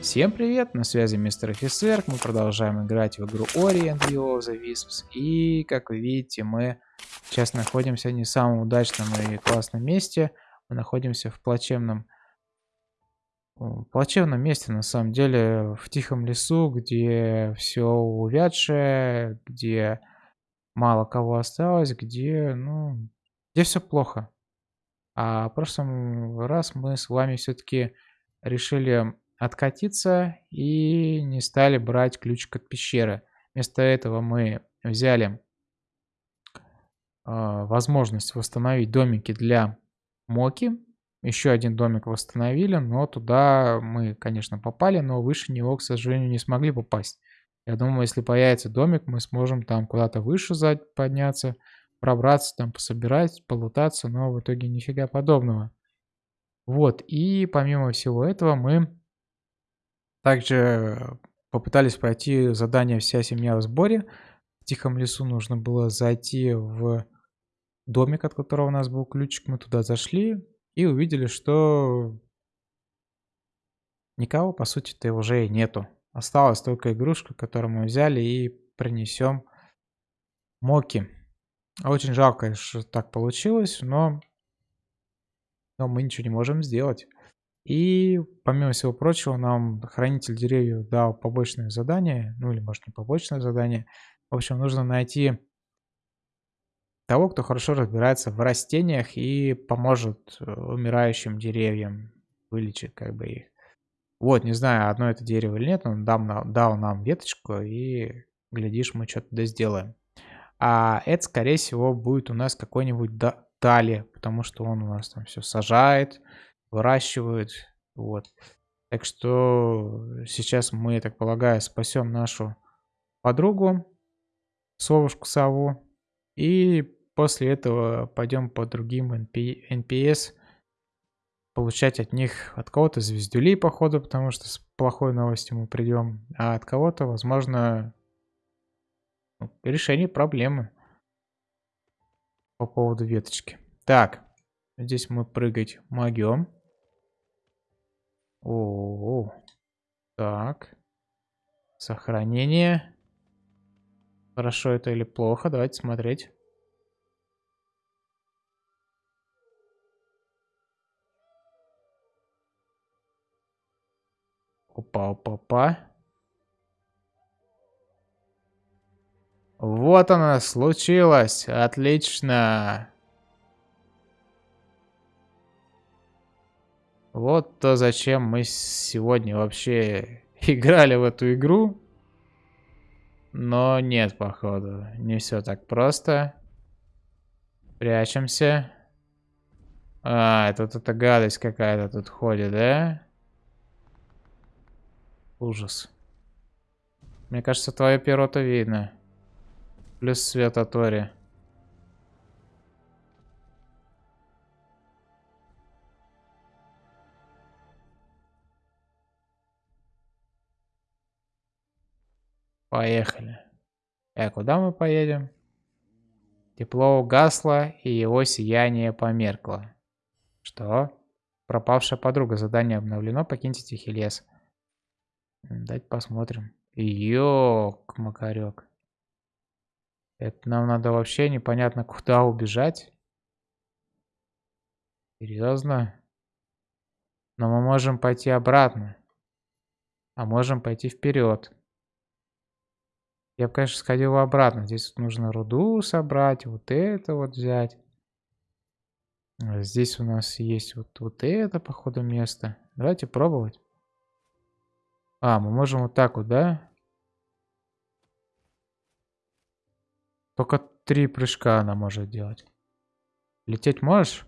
Всем привет, на связи мистер офицер, мы продолжаем играть в игру Ori and the of the Wisps, и как вы видите, мы сейчас находимся не в самом удачном и классном месте, мы находимся в плачевном, плачевном месте на самом деле, в тихом лесу, где все увядшее, где мало кого осталось, где, ну, где все плохо. А в прошлом раз мы с вами все-таки решили откатиться и не стали брать ключик от пещеры. Вместо этого мы взяли э, возможность восстановить домики для Моки. Еще один домик восстановили, но туда мы, конечно, попали, но выше него, к сожалению, не смогли попасть. Я думаю, если появится домик, мы сможем там куда-то выше подняться, пробраться, там пособирать, полутаться, но в итоге нифига подобного. Вот, и помимо всего этого мы также попытались пройти задание «Вся семья в сборе». В тихом лесу нужно было зайти в домик, от которого у нас был ключик. Мы туда зашли и увидели, что никого, по сути-то, уже и нету. Осталась только игрушка, которую мы взяли и принесем Моки. Очень жалко, что так получилось, но, но мы ничего не можем сделать. И, помимо всего прочего, нам хранитель деревьев дал побочное задание, ну или, может, не побочное задание. В общем, нужно найти того, кто хорошо разбирается в растениях и поможет э, умирающим деревьям, вылечить как бы их. Вот, не знаю, одно это дерево или нет, он дал, дал нам веточку, и, глядишь, мы что-то да сделаем. А это, скорее всего, будет у нас какой-нибудь Дали, потому что он у нас там все сажает, выращивают. Вот. Так что сейчас мы, я так полагаю, спасем нашу подругу, совушку сову. И после этого пойдем по другим NPS получать от них, от кого-то звездюлей, походу, потому что с плохой новостью мы придем, а от кого-то, возможно, ну, решение проблемы по поводу веточки. Так, здесь мы прыгать могем. О, -о, -о. так. Сохранение. Хорошо это или плохо? Давайте смотреть. Опа, опа, опа. Вот она случилось. Отлично. Вот то, зачем мы сегодня вообще играли в эту игру. Но нет, походу. Не все так просто. Прячемся. А, тут эта гадость какая-то тут ходит, да? Ужас. Мне кажется, твое перо-то видно. Плюс свет от Поехали. А куда мы поедем? Тепло угасло, и его сияние померкло. Что? Пропавшая подруга. Задание обновлено. Покиньте тихий лес. Дайте посмотрим. Ёк, макарек. Это нам надо вообще непонятно куда убежать. Серьезно? Но мы можем пойти обратно. А можем пойти вперед. Я бы, конечно, сходил обратно. Здесь вот нужно руду собрать, вот это вот взять. А здесь у нас есть вот, вот это, походу, место. Давайте пробовать. А, мы можем вот так вот, да? Только три прыжка она может делать. Лететь можешь?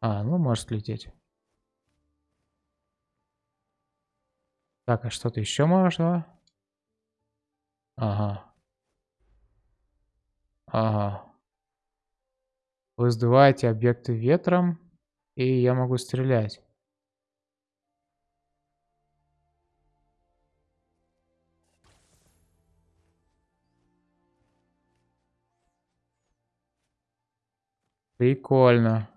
А, ну может лететь. Так, а что-то еще можешь, да? Ага. Ага. Вы сдуваете объекты ветром, и я могу стрелять. Прикольно.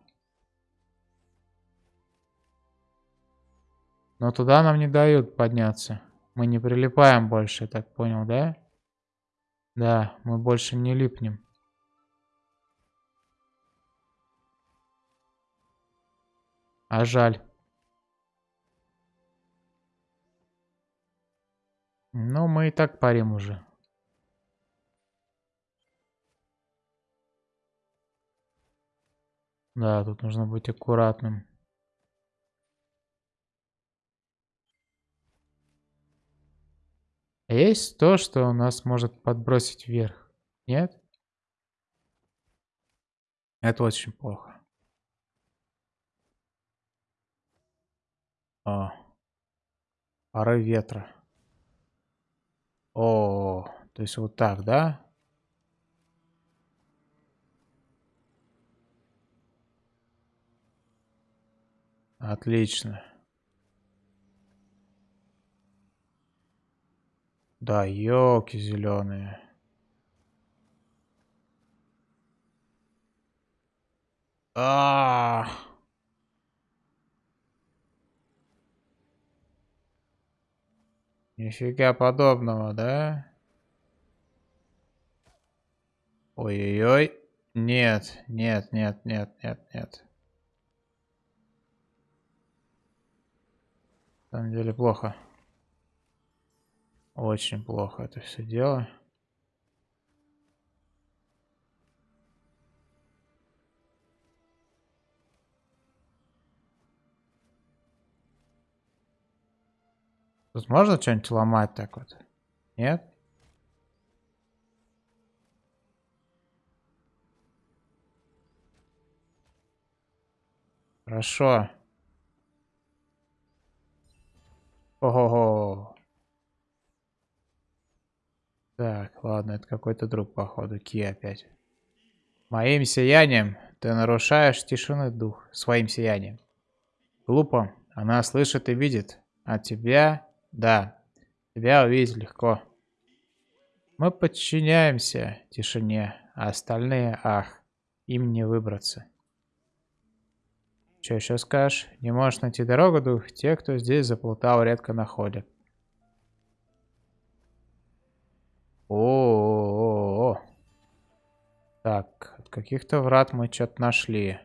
Но туда нам не дают подняться. Мы не прилипаем больше, так понял, да? Да, мы больше не липнем. А жаль. Ну, мы и так парим уже. Да, тут нужно быть аккуратным. Есть то, что нас может подбросить вверх. Нет? Это очень плохо. О. Пары ветра. О, то есть вот так, да? Отлично. Да, елки зеленые. А, -а, а Нифига подобного, да? Ой-ой-ой. Нет, нет, нет, нет, нет, нет. На самом деле плохо. Очень плохо это все дело. Тут можно что-нибудь ломать так вот? Нет? Хорошо. Ого-го. Так, ладно, это какой-то друг, походу. Ки опять. Моим сиянием ты нарушаешь тишины дух. Своим сиянием. Глупо. Она слышит и видит. А тебя да, тебя увидеть легко. Мы подчиняемся тишине, а остальные, ах, им не выбраться. Что еще скажешь? Не можешь найти дорогу, дух? Те, кто здесь заплутал, редко находят. О, -о, -о. Так, от каких-то врат мы что-то нашли.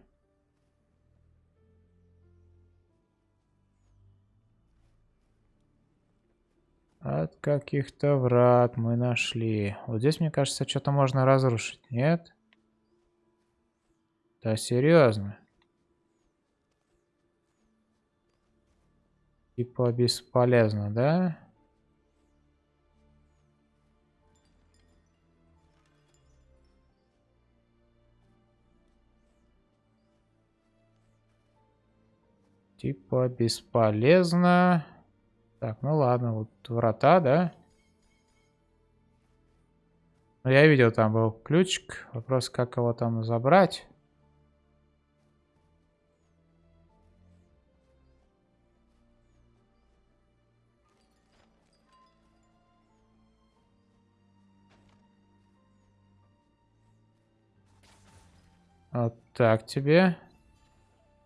От каких-то врат мы нашли. Вот здесь, мне кажется, что-то можно разрушить. Нет? Да, серьезно. Типа бесполезно, да? Типа бесполезно. Так, ну ладно, вот врата, да? Ну, я видел, там был ключик. Вопрос, как его там забрать. Вот так тебе.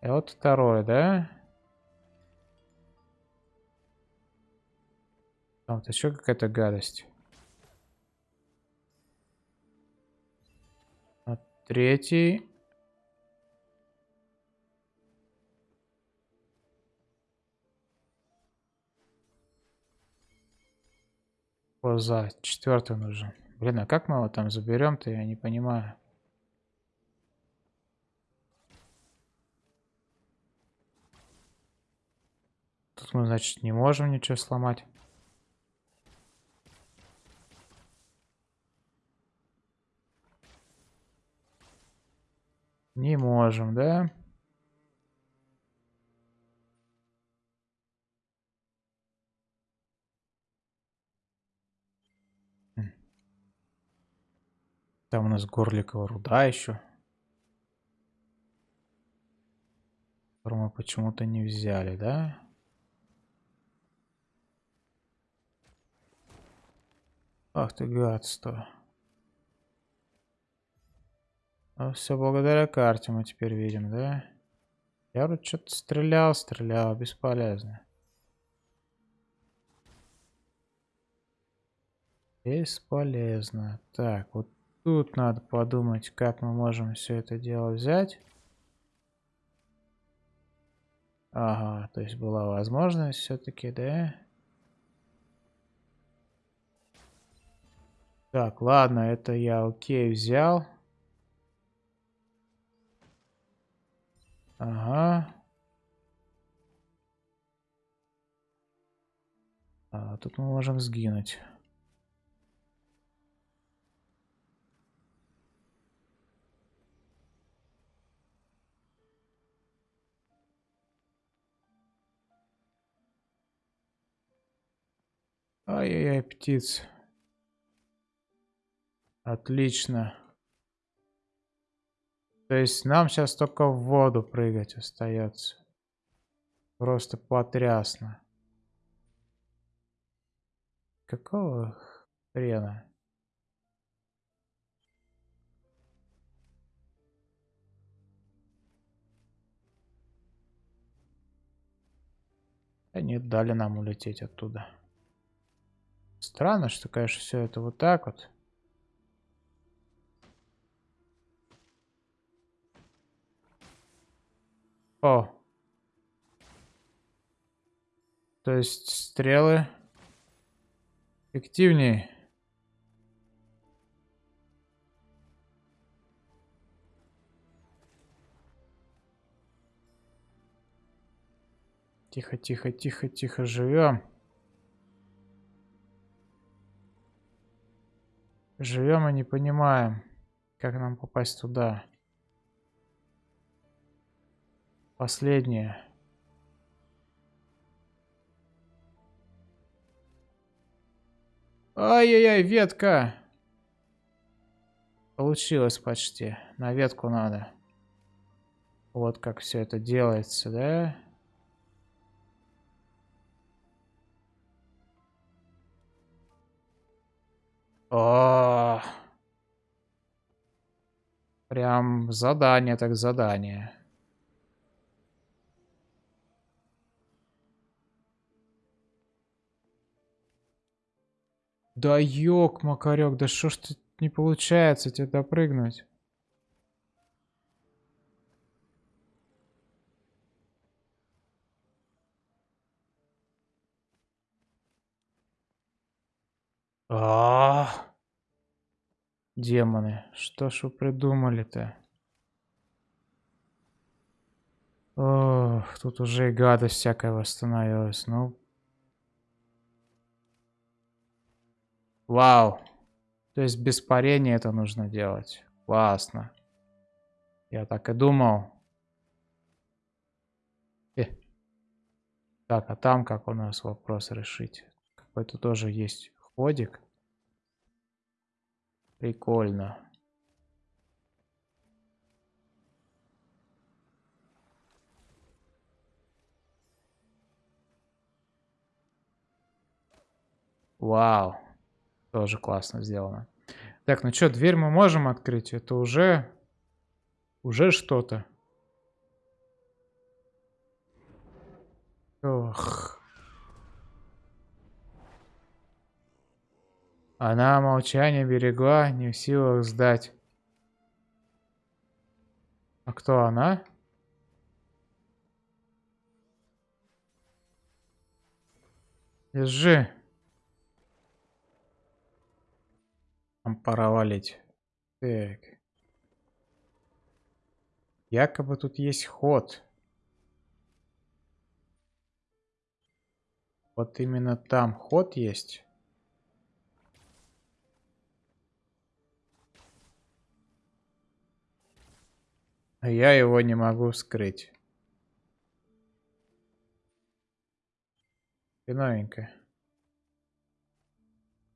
И вот второй, да? А вот еще какая-то гадость. А третий. Поза. Четвертый нужен. Блин, а как мы его там заберем-то, я не понимаю. Тут мы, значит, не можем ничего сломать. Не можем, да? Там у нас горликовая руда еще. Которую мы почему-то не взяли, да? Ах ты гадство. А все благодаря карте мы теперь видим, да? Я вот что-то стрелял, стрелял, бесполезно. Бесполезно. Так, вот тут надо подумать, как мы можем все это дело взять. Ага, то есть была возможность все-таки, да? Так, ладно, это я окей взял. Ага. А, тут мы можем сгинуть. Ай-яй-яй, птиц. Отлично. То есть нам сейчас только в воду прыгать остается. Просто потрясно. Какого хрена? Они дали нам улететь оттуда. Странно, что, конечно, все это вот так вот. О. То есть стрелы эффективнее. Тихо, тихо, тихо, тихо, живем. Живем и не понимаем, как нам попасть туда. Последнее. Ай-яй-яй, ветка. Получилось почти. На ветку надо. Вот как все это делается, да? О, прям задание так задание. Да ёк, Макарёк, да что ж ты не получается тебе допрыгнуть? А, -а, -а. Демоны, что ж вы придумали-то? Ох, тут уже и гадость всякая восстановилась. Ну, Вау. То есть без парения это нужно делать. Классно. Я так и думал. Э. Так, а там как у нас вопрос решить? Какой-то тоже есть ходик. Прикольно. Вау. Тоже классно сделано. Так, ну что, дверь мы можем открыть? Это уже... Уже что-то. Ох. Она молчание берегла, не в силах сдать. А кто она? Держи. Нам пора валить. Так. Якобы тут есть ход. Вот именно там ход есть. А я его не могу скрыть. И новенькое.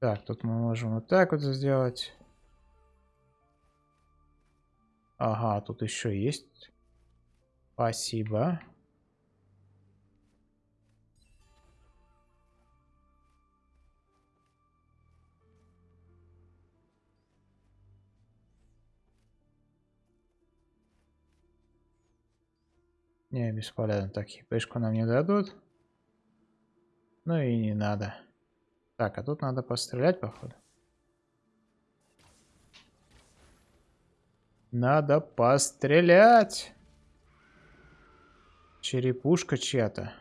Так, тут мы можем вот так вот сделать. Ага, тут еще есть. Спасибо. Не, бесполезно. Так, хипешку нам не дадут. Ну и не надо. Так, а тут надо пострелять, походу. Надо пострелять. Черепушка чья-то.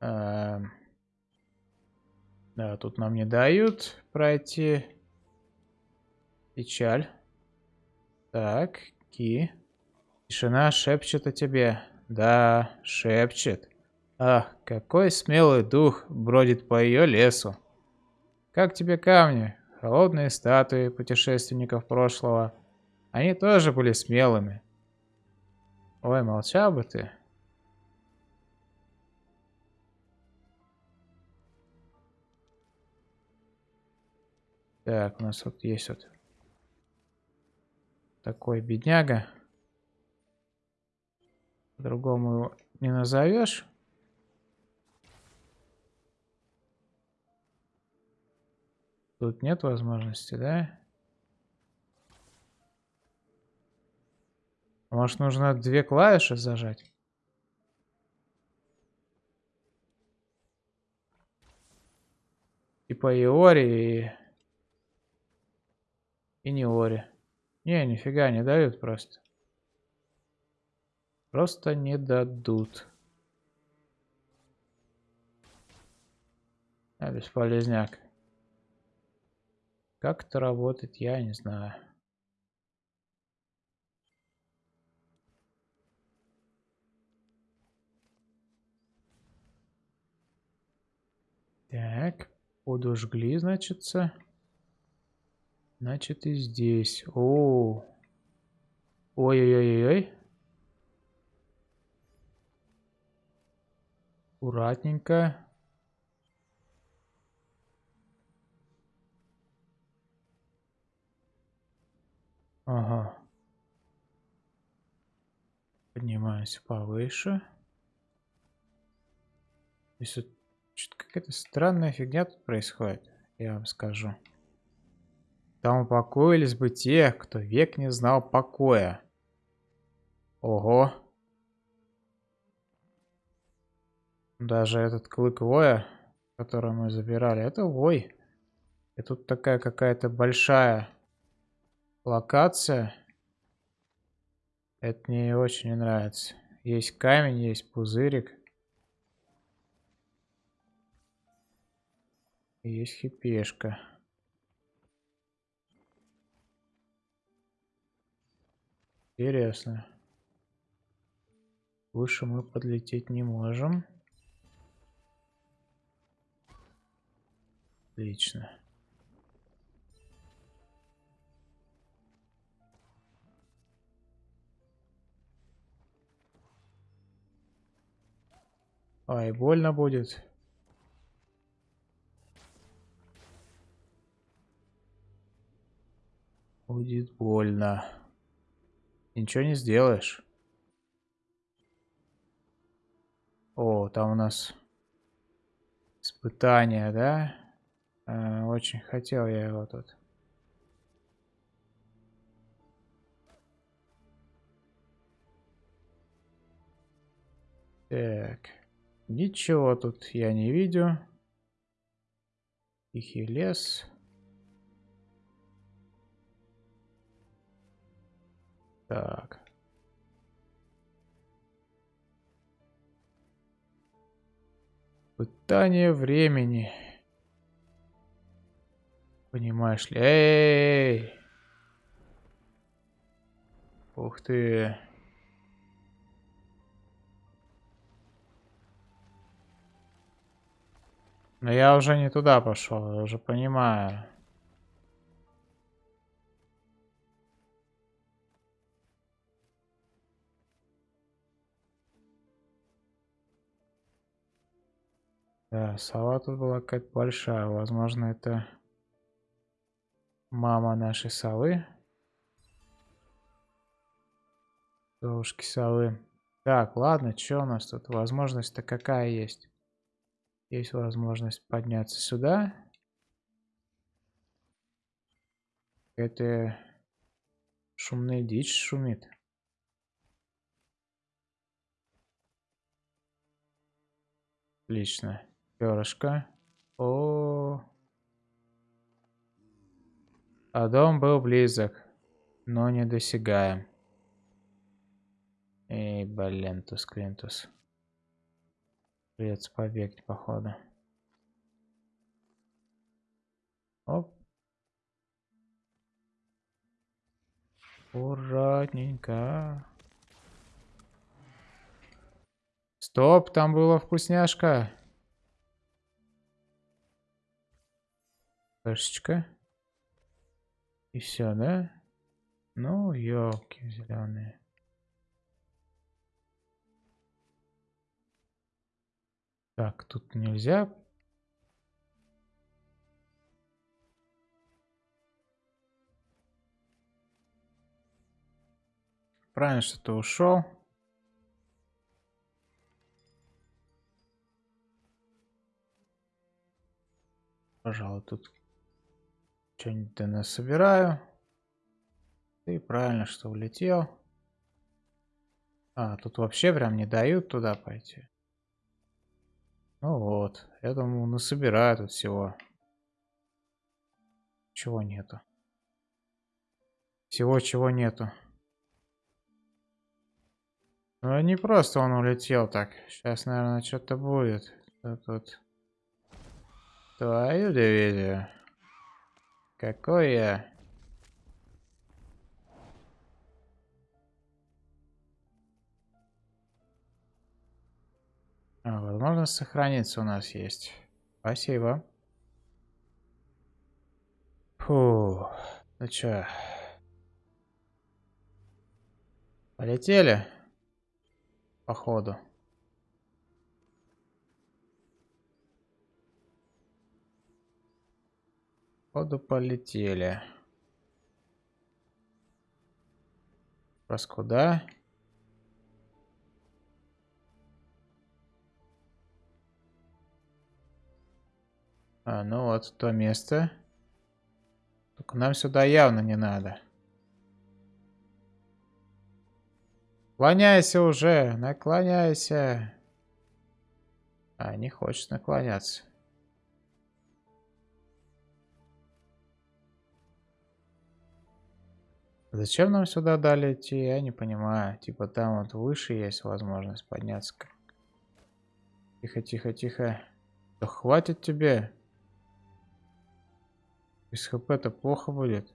Эм. Да, тут нам не дают пройти. Печаль. Так, Ки. Тишина шепчет о тебе. Да, шепчет. Ах, какой смелый дух бродит по ее лесу. Как тебе камни? Холодные статуи путешественников прошлого. Они тоже были смелыми. Ой, молчал бы ты. Так, у нас вот есть вот такой бедняга. По-другому его не назовешь. Тут нет возможности, да? Может, нужно две клавиши зажать? Типа и Ори, и... И не Ори. Не, нифига не дают просто. Просто не дадут. А, бесполезняк. Как это работает, я не знаю. Так, подожгли, значится. Значит и здесь. О, ой-ой-ой-ой. Аккуратненько. Ага. Поднимаемся повыше. Здесь что-то какая-то странная фигня тут происходит, я вам скажу. Там упокоились бы те, кто век не знал покоя. Ого. Даже этот клык воя, который мы забирали, это вой. И тут такая какая-то большая локация. Это мне очень не нравится. Есть камень, есть пузырик. Есть хипешка. Интересно. Выше мы подлететь не можем. Отлично. Ай, больно будет. Будет больно. Ничего не сделаешь. О, там у нас испытание, да? А, очень хотел я его тут. Так. Ничего тут я не видел. Тихий лес. Так. Пытание времени. Понимаешь ли? Эй! Ух ты. Но я уже не туда пошел, я уже понимаю. Да, сова тут была какая-то большая. Возможно, это мама нашей совы. Девушки совы. Так, ладно, что у нас тут? Возможность-то какая есть? Есть возможность подняться сюда. Это шумная дичь шумит. Отлично. Перышко. О, -о, -о. А дом был близок, но не досягаем. Эй, блин, тус клинтус. Придется побегать, походу. Оп. Аккуратненько. Стоп, там была вкусняшка. Кашечка. И все, да? Ну, елки зеленые. Так, тут нельзя. Правильно, что ты ушел. Пожалуй, тут что-нибудь да насобираю. Ты правильно, что улетел. А, тут вообще прям не дают туда пойти. Ну вот, я думаю, насобираю тут всего. Чего нету. Всего чего нету. Ну не просто он улетел так. Сейчас, наверное, что-то будет. Тут твою дивизию. Какой я? А, возможность сохраниться у нас есть. Спасибо. Фу. Ну чё? Полетели? Походу. Походу полетели. Раз куда? А, ну вот то место. Только нам сюда явно не надо. Наклоняйся уже, наклоняйся. А, не хочет наклоняться. Зачем нам сюда дали идти, я не понимаю. Типа там вот выше есть возможность подняться. Тихо, тихо, тихо. Да хватит тебе. Без хп-то плохо будет.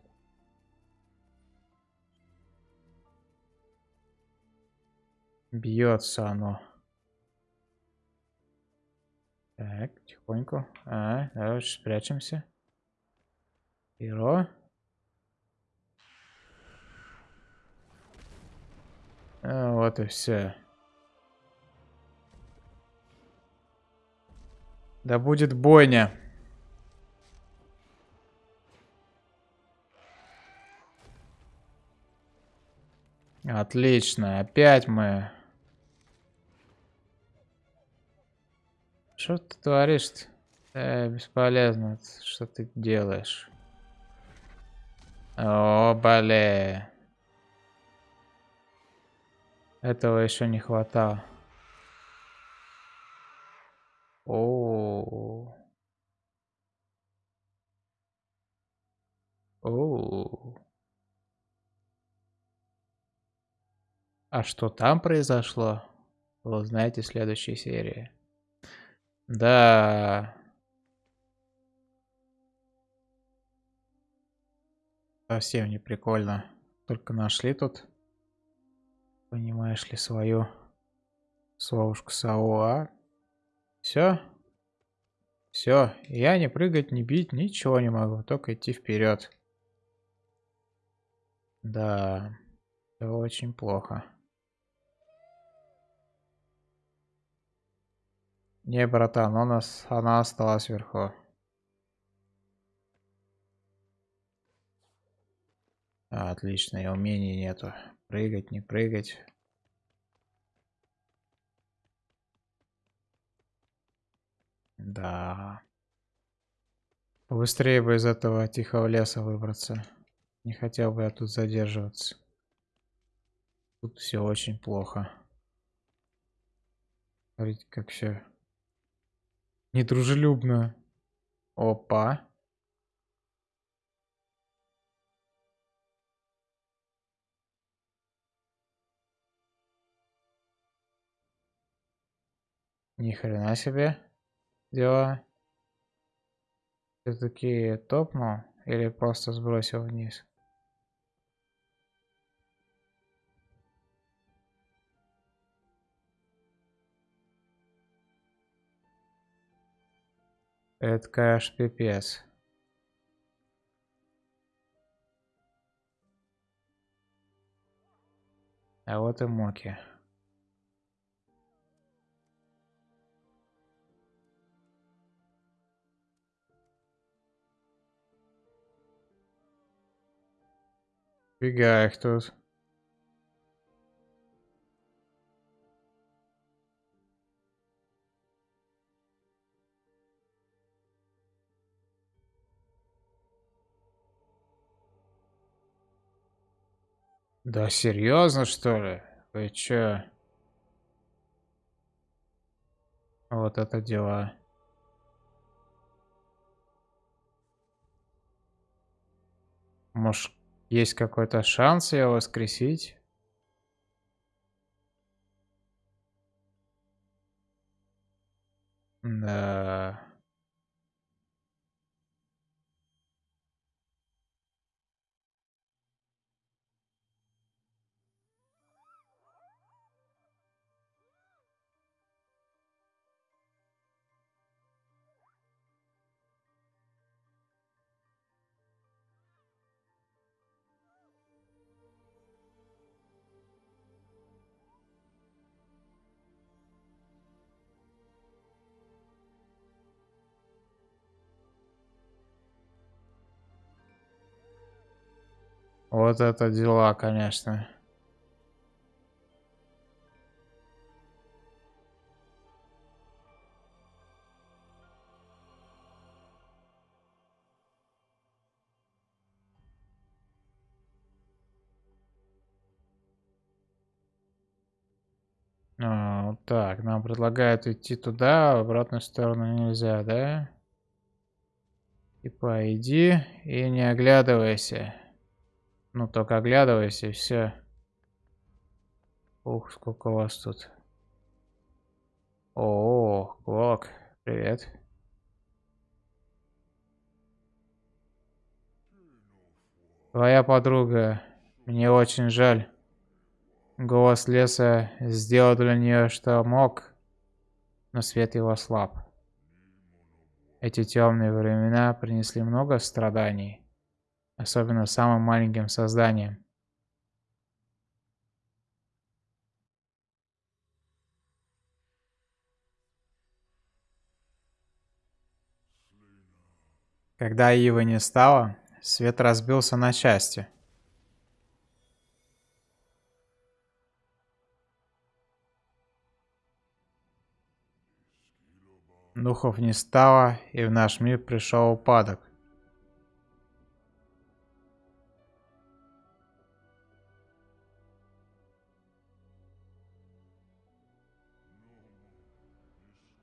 Бьется оно. Так, тихонько. А, давай спрячемся. Перо. А, вот и все. Да будет бойня. Отлично, опять мы. Что ты творишь-то? Э, бесполезно. Что ты делаешь? О, блин. Этого еще не хватало. О. О. А что там произошло? Вы узнаете в следующей серии. Да. Совсем не прикольно. Только нашли тут понимаешь ли, свою совушку Сауа. Все? Все, я не прыгать, не бить, ничего не могу, только идти вперед. Да, это очень плохо. Не, братан, у нас, она осталась вверху. Отлично, и умений нету. Прыгать, не прыгать. Да. Быстрее бы из этого тихого леса выбраться. Не хотел бы я тут задерживаться. Тут все очень плохо. Смотрите, как все недружелюбно. Опа. Ни хрена себе дела. Все-таки топнул или просто сбросил вниз? Это, конечно, пипец. А вот и Моки. Фига их тут. Да серьезно что ли? Вы чё? Вот это дела. Может, есть какой-то шанс ее воскресить? Да. Вот это дела, конечно. А, так, нам предлагают идти туда, в обратную сторону нельзя, да? Типа иди и не оглядывайся. Ну, только оглядывайся и все. Ух, сколько вас тут. О, Клок, привет. Твоя подруга. Мне очень жаль. Голос леса сделал для нее, что мог, но свет его слаб. Эти темные времена принесли много страданий особенно самым маленьким созданием. Когда Ивы не стало, свет разбился на части. Духов не стало, и в наш мир пришел упадок.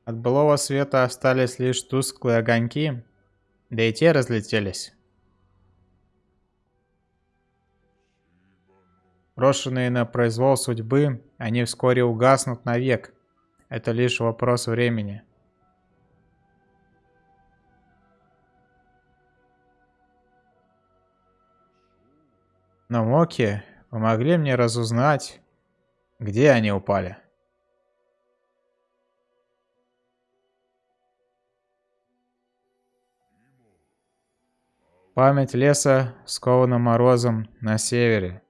От былого света остались лишь тусклые огоньки, да и те разлетелись. Брошенные на произвол судьбы, они вскоре угаснут навек. Это лишь вопрос времени. Но Моки помогли мне разузнать, где они упали. Память леса скована морозом на севере.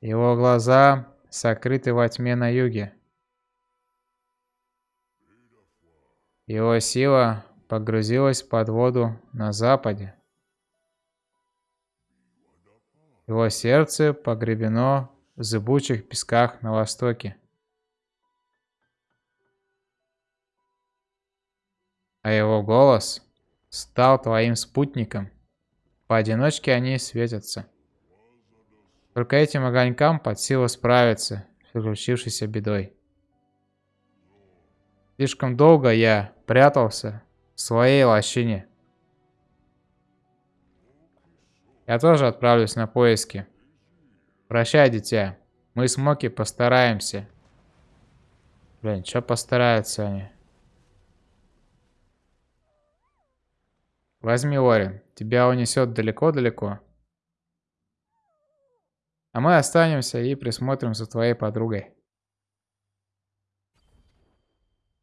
Его глаза сокрыты во тьме на юге. Его сила погрузилась под воду на западе. Его сердце погребено в зыбучих песках на востоке. А его голос стал твоим спутником. Поодиночке они светятся. Только этим огонькам под силу справиться с приключившейся бедой. Слишком долго я прятался в своей лощине. Я тоже отправлюсь на поиски. Прощай, дитя. Мы с Моки постараемся. Блин, что постараются они? Возьми, Орин. Тебя унесет далеко-далеко. А мы останемся и присмотрим за твоей подругой.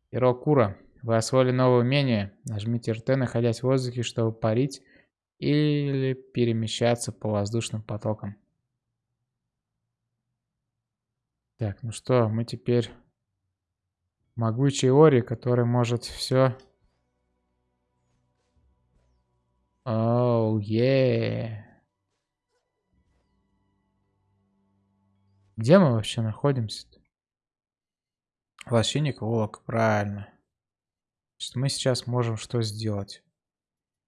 Ирокура, вы освоили новое умение. Нажмите РТ, находясь в воздухе, чтобы парить или перемещаться по воздушным потокам. Так, ну что, мы теперь могучий Ори, который может все Оу, oh, yeah. Где мы вообще находимся-то? Лощинник Волок, правильно. Значит, мы сейчас можем что сделать?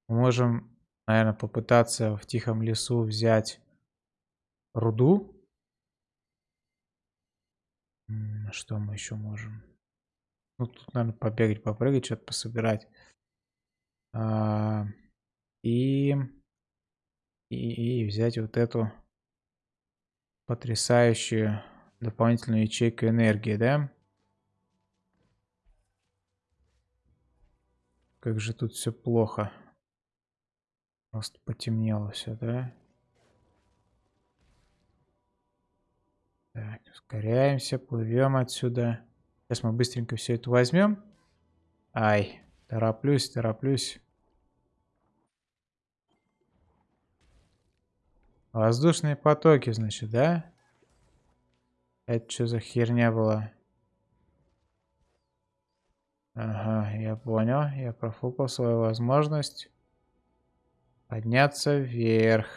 Мы можем, наверное, попытаться в тихом лесу взять руду. Что мы еще можем? Ну, тут, наверное, побегать, попрыгать, что-то пособирать. А и, и, и взять вот эту потрясающую дополнительную ячейку энергии, да? Как же тут все плохо. Просто потемнело все, да? Так, ускоряемся, плывем отсюда. Сейчас мы быстренько все это возьмем. Ай, тороплюсь, тороплюсь. Воздушные потоки, значит, да? Это что за херня была? Ага, я понял. Я профукал свою возможность подняться вверх.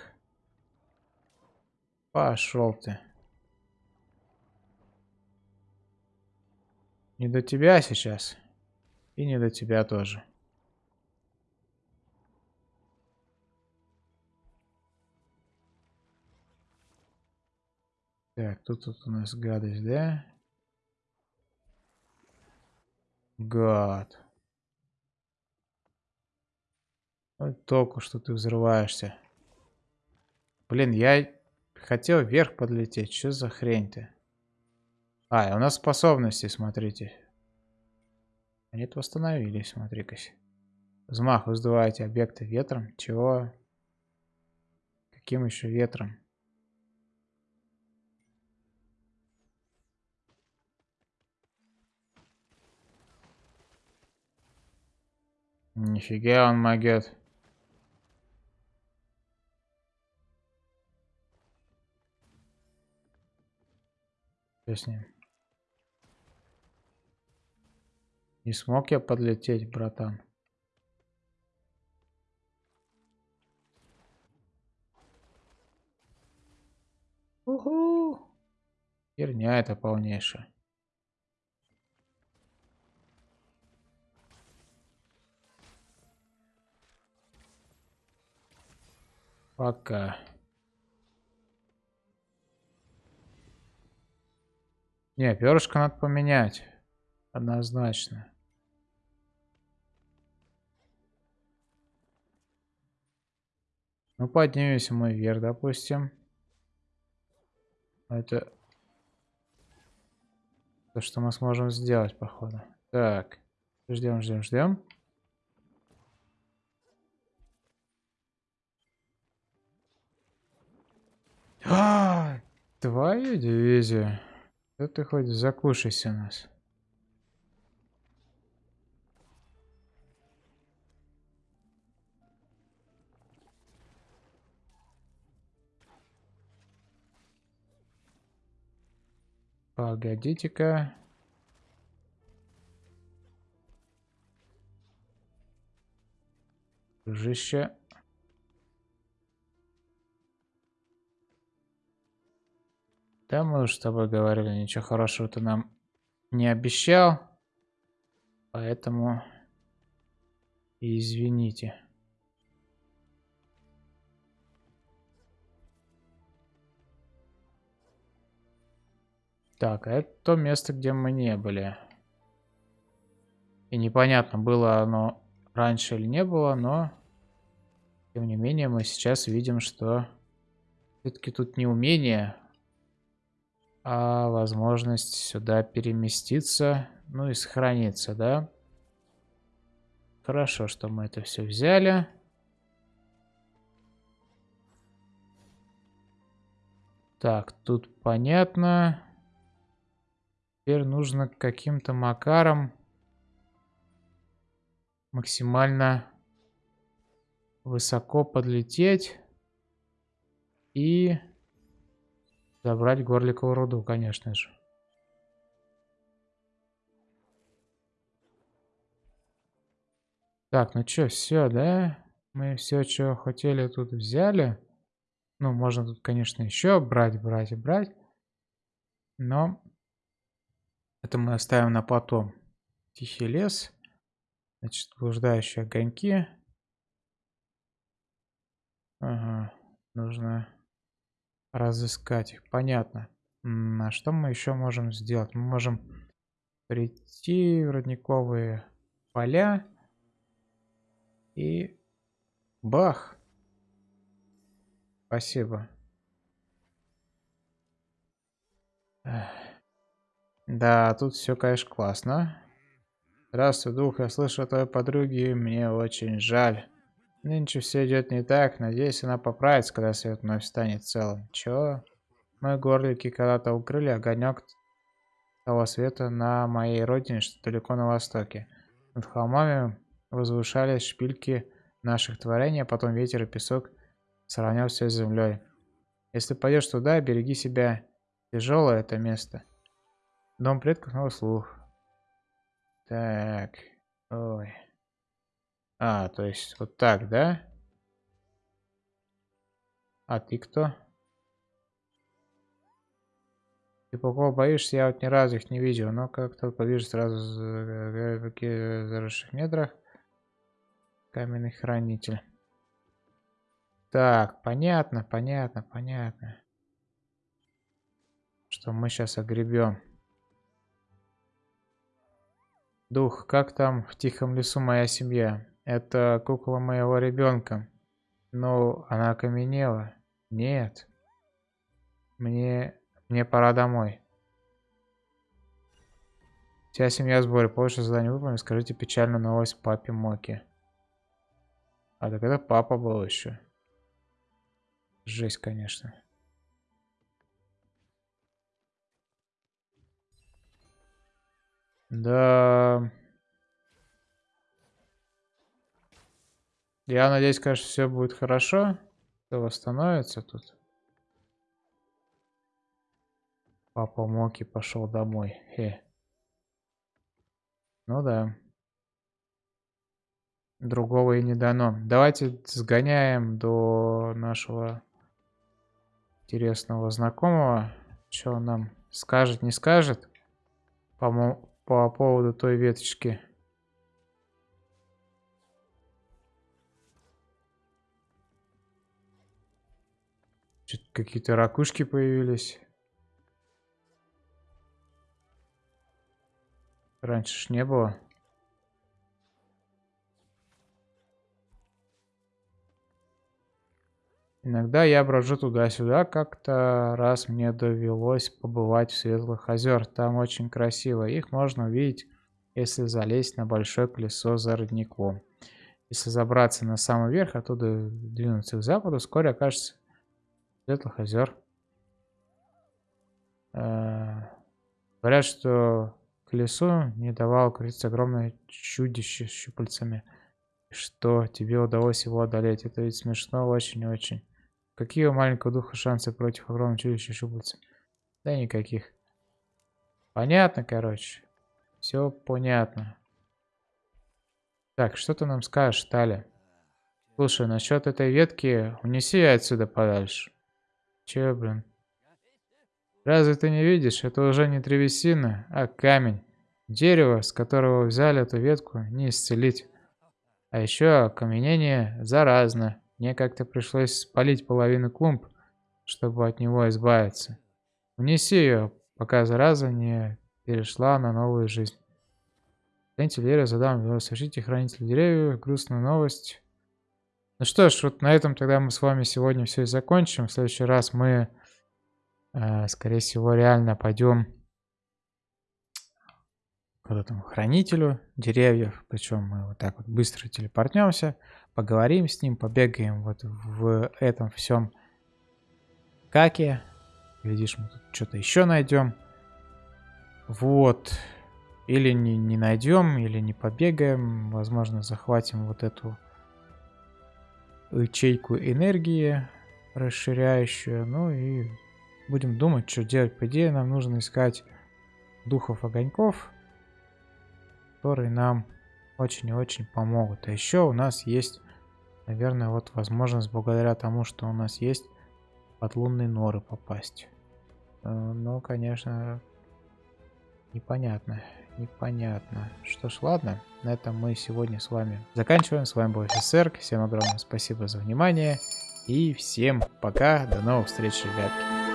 Пошел ты. Не до тебя сейчас. И не до тебя тоже. Так, тут, тут у нас гадость, да? Гад. Ну, толку, что ты взрываешься. Блин, я хотел вверх подлететь. Что за хрень-то? А, у нас способности, смотрите. Они-то восстановились, смотри-ка. Взмах, вы сдуваете объекты ветром. Чего? Каким еще ветром? Нифига он могет. Что с ним? Не смог я подлететь, братан. Уху! Херня это полнейшая. Пока. Не, перышко надо поменять. Однозначно. Ну, поднимемся мы вверх, допустим. Это то, что мы сможем сделать, походу. Так, ждем, ждем, ждем. А, твою дивизию. Да ты хоть закушайся нас. Погодите-ка. Дружище. Да мы уж с тобой говорили, ничего хорошего ты нам не обещал. Поэтому извините. Так, а это то место, где мы не были. И непонятно, было оно раньше или не было, но... Тем не менее, мы сейчас видим, что... Все-таки тут не умение, а возможность сюда переместиться, ну и сохраниться, да? Хорошо, что мы это все взяли. Так, тут понятно. Теперь нужно каким-то макаром максимально высоко подлететь и забрать горликовую руду, конечно же. Так, ну что, все, да? Мы все, что хотели, тут взяли. Ну, можно тут, конечно, еще брать, брать и брать. Но это мы оставим на потом. Тихий лес. Значит, блуждающие огоньки. Ага, нужно разыскать их. Понятно. А что мы еще можем сделать? Мы можем прийти в родниковые поля и бах. Спасибо. Да, тут все, конечно, классно. Здравствуй, дух, я слышу о твоей подруге, мне очень жаль. Нынче все идет не так, надеюсь, она поправится, когда свет вновь станет целым. Чё? Мы горлики когда-то укрыли огонек того света на моей родине, что далеко на востоке. Над холмами возвышались шпильки наших творений, а потом ветер и песок сравнял все с землей. Если пойдешь туда, береги себя. Тяжелое это место. Дом предков на слух. Так. Ой. А, то есть вот так, да? А ты кто? Ты кого боишься? Я вот ни разу их не видел, но как-то повижу сразу в заросших недрах. Каменный хранитель. Так, понятно, понятно, понятно. Что мы сейчас огребем. Дух, как там в тихом лесу моя семья? Это кукла моего ребенка. Но она окаменела. Нет. Мне... Мне пора домой. Вся семья в сборе. Позже задание выполнено. Скажите печальную новость папе Моки. А так это папа был еще. Жесть, конечно. Да. Я надеюсь, конечно, все будет хорошо. Все восстановится тут. Папа Моки пошел домой. Хе. Ну да. Другого и не дано. Давайте сгоняем до нашего интересного знакомого. Что он нам скажет, не скажет по, по поводу той веточки. Какие-то ракушки появились. Раньше ж не было. Иногда я брожу туда-сюда, как-то раз мне довелось побывать в Светлых озер. Там очень красиво. Их можно увидеть, если залезть на большое колесо за родником. Если забраться на самый верх, оттуда двинуться к западу, вскоре окажется Светлых озер. Э, говорят, что колесу не давало крутиться огромное чудище с щупальцами. Что тебе удалось его одолеть. Это ведь смешно очень-очень. Какие у маленького духа шансы против огромного чудища щупальца? Да никаких. Понятно, короче. Все понятно. Так, что ты нам скажешь, Таля? Слушай, насчет этой ветки, унеси ее отсюда подальше. Че, блин? Разве ты не видишь? Это уже не древесина, а камень. Дерево, с которого взяли эту ветку, не исцелить. А еще окаменение заразно. Мне как-то пришлось спалить половину клумб, чтобы от него избавиться. Унеси ее, пока зараза не перешла на новую жизнь. Хранитель дерева задам, совершите хранитель деревьев, грустная новость. Ну что ж, вот на этом тогда мы с вами сегодня все и закончим. В следующий раз мы Э, скорее всего, реально пойдем к вот этому хранителю деревьев. Причем мы вот так вот быстро телепортнемся, поговорим с ним, побегаем вот в этом всем каке. Глядишь, мы тут что-то еще найдем. Вот. Или не, не найдем, или не побегаем. Возможно, захватим вот эту ячейку энергии расширяющую. Ну и будем думать, что делать. По идее, нам нужно искать духов огоньков, которые нам очень и очень помогут. А еще у нас есть, наверное, вот возможность благодаря тому, что у нас есть под лунные норы попасть. Э, но, конечно, непонятно. Непонятно. Что ж, ладно. На этом мы сегодня с вами заканчиваем. С вами был офицер. Всем огромное спасибо за внимание. И всем пока. До новых встреч, ребятки.